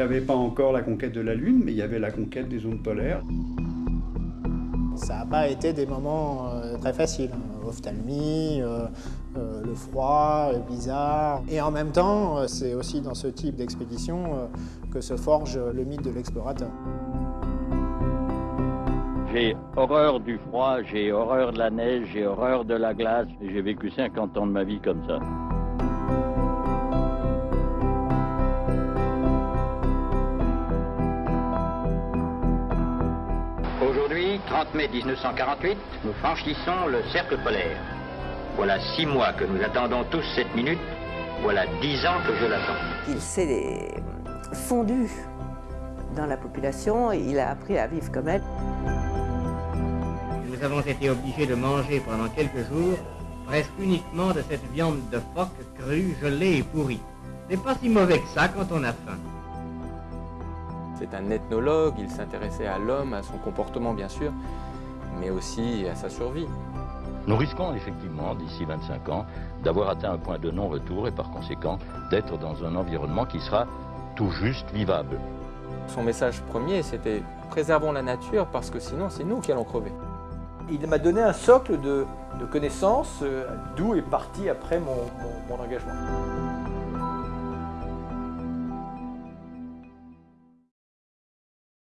n'y avait pas encore la conquête de la Lune, mais il y avait la conquête des zones polaires. Ça n'a pas été des moments euh, très faciles. hein. Ophtalmie, euh, euh, le froid, le bizarre. Et en même temps, euh, c'est aussi dans ce type d'expédition euh, que se forge le mythe de l'explorateur. J'ai horreur du froid, j'ai horreur de la neige, j'ai horreur de la glace. J'ai vécu 50 ans de ma vie comme ça. Aujourd'hui, 30 mai 1948, nous franchissons le cercle polaire. Voilà six mois que nous attendons tous cette minute. Voilà dix ans que je l'attends. Il s'est fondu dans la population, il a appris à vivre comme elle. Nous avons été obligés de manger pendant quelques jours presque uniquement de cette viande de phoque crue, gelée et pourrie. C'est pas si mauvais que ça quand on a faim. C'est un ethnologue, il s'intéressait à l'homme, à son comportement bien sûr, mais aussi à sa survie. Nous risquons effectivement, d'ici 25 ans, d'avoir atteint un point de non-retour et par conséquent d'être dans un environnement qui sera tout juste vivable. Son message premier, c'était préservons la nature parce que sinon c'est nous qui allons crever. Il m'a donné un socle de, de connaissances, euh, d'où est parti après mon- mon- mon engagement.